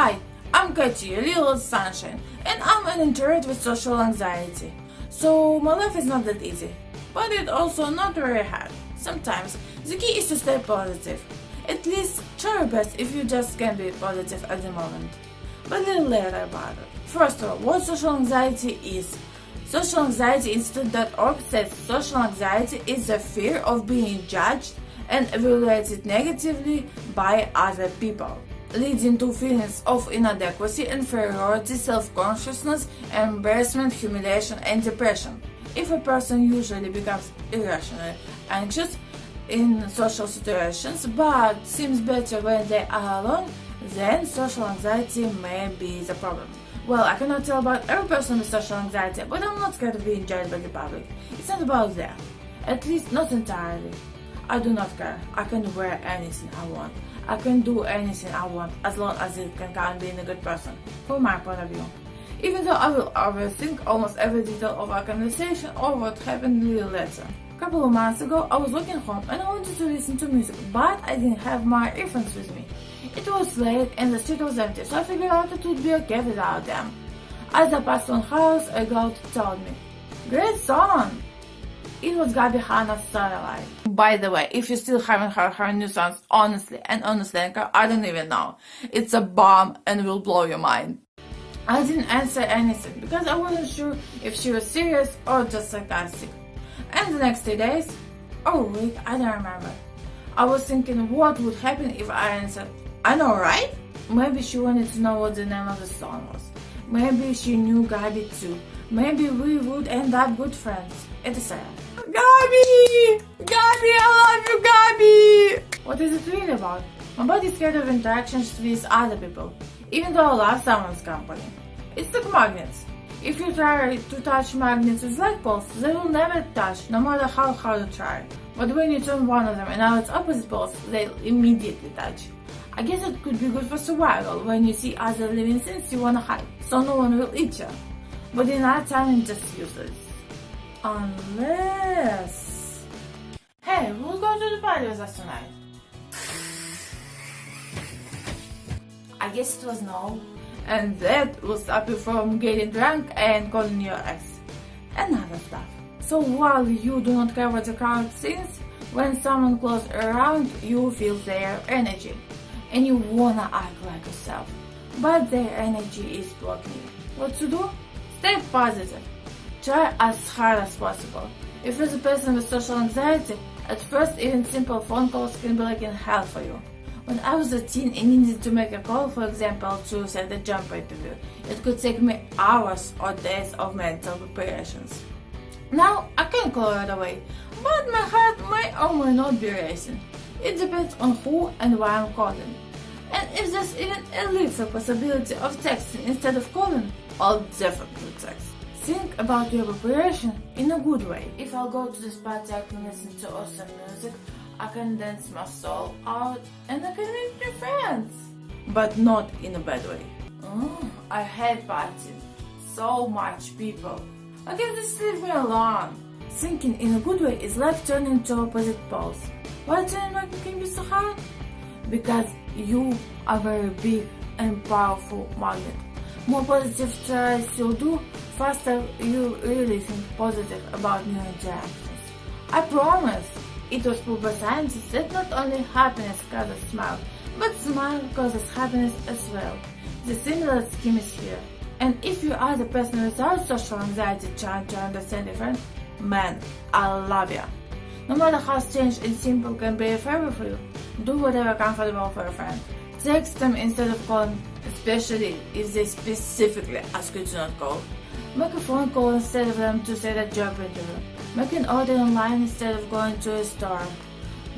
Hi, I'm Katy, a little sunshine, and I'm an introvert with social anxiety. So my life is not that easy, but it's also not very hard. Sometimes the key is to stay positive. At least try your best if you just can be positive at the moment. But a little later about it. First of all, what social anxiety is. Social Anxiety Institute.org says social anxiety is the fear of being judged and evaluated negatively by other people leading to feelings of inadequacy, inferiority, self-consciousness, embarrassment, humiliation, and depression. If a person usually becomes irrationally anxious in social situations but seems better when they are alone, then social anxiety may be the problem. Well, I cannot tell about every person with social anxiety, but I'm not scared of being judged by the public. It's not about that. At least not entirely. I do not care. I can wear anything I want. I can do anything I want as long as it can count being a good person, from my point of view. Even though I will overthink almost every detail of our conversation or what happened a little later. A couple of months ago, I was walking home and I wanted to listen to music, but I didn't have my earphones with me. It was late and the street was empty, so I figured out it would be okay without them. As I passed one house, a girl told me, Great song! It was Gabbie Hanna's Satellite. By the way, if you still haven't heard her new songs, honestly and honestly, I don't even know. It's a bomb and will blow your mind. I didn't answer anything because I wasn't sure if she was serious or just sarcastic. And the next two days, or week, I don't remember. I was thinking what would happen if I answered, I know, right? Maybe she wanted to know what the name of the song was. Maybe she knew Gabbie too. Maybe we would end up good friends, It's etc. Gabbie! Gabbie, I love you, Gabbie! What is it really about? My body is scared of interactions with other people, even though I love someone's company. It's like magnets. If you try to touch magnets with light poles, they will never touch, no matter how hard you try. But when you turn one of them and now it's opposite poles, they'll immediately touch. I guess it could be good for survival when you see other living things you wanna hide, so no one will eat you. But in our time, it's just useless. Unless... Hey, we'll go to the party with us tonight. I guess it was no. And that will stop you from getting drunk and calling your ex. And other stuff. So while you do not care what the crowd thinks, when someone close around, you feel their energy. And you wanna act like yourself. But their energy is blocking you. What to do? Stay positive. Try as hard as possible. If you're a person with social anxiety, at first even simple phone calls can be like in hell for you. When I was a teen and needed to make a call, for example, to set a job interview, it could take me hours or days of mental preparations. Now I can call right away, but my heart may or may not be racing. It depends on who and why I'm calling. And if there's even a little possibility of texting instead of calling, I'll definitely text. Think about your preparation in a good way. If I'll go to this party, I can listen to awesome music, I can dance my soul out, and I can meet new friends. But not in a bad way. Oh, I hate partying. So much people. I can just leave me alone. Thinking in a good way is like turning to opposite poles. Why turning back can be so hard? Because you are very big and powerful magnet. More positive tries you'll do, faster you really think positive about new interactions. I promise! It was proved by scientists that not only happiness causes smile, but smile causes happiness as well. The similar scheme is here. And if you are the person without social anxiety trying to understand your friend, man, I love you. No matter how strange and simple can be a favor for you, do whatever comfortable for a friend. Text them instead of calling, especially if they specifically ask you to not call. Make a phone call instead of them to set a job interview. Make an order online instead of going to a store.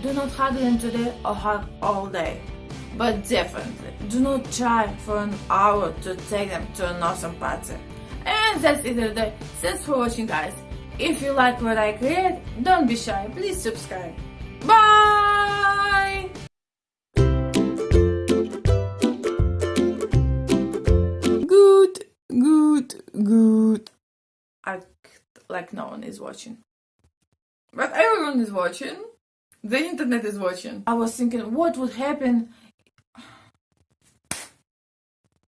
Do not hug them today or hug all day. But definitely, do not try for an hour to take them to an awesome party. And that's it for today. Thanks for watching guys. If you like what I create, don't be shy, please subscribe. Like no one is watching. But everyone is watching. The internet is watching. I was thinking what would happen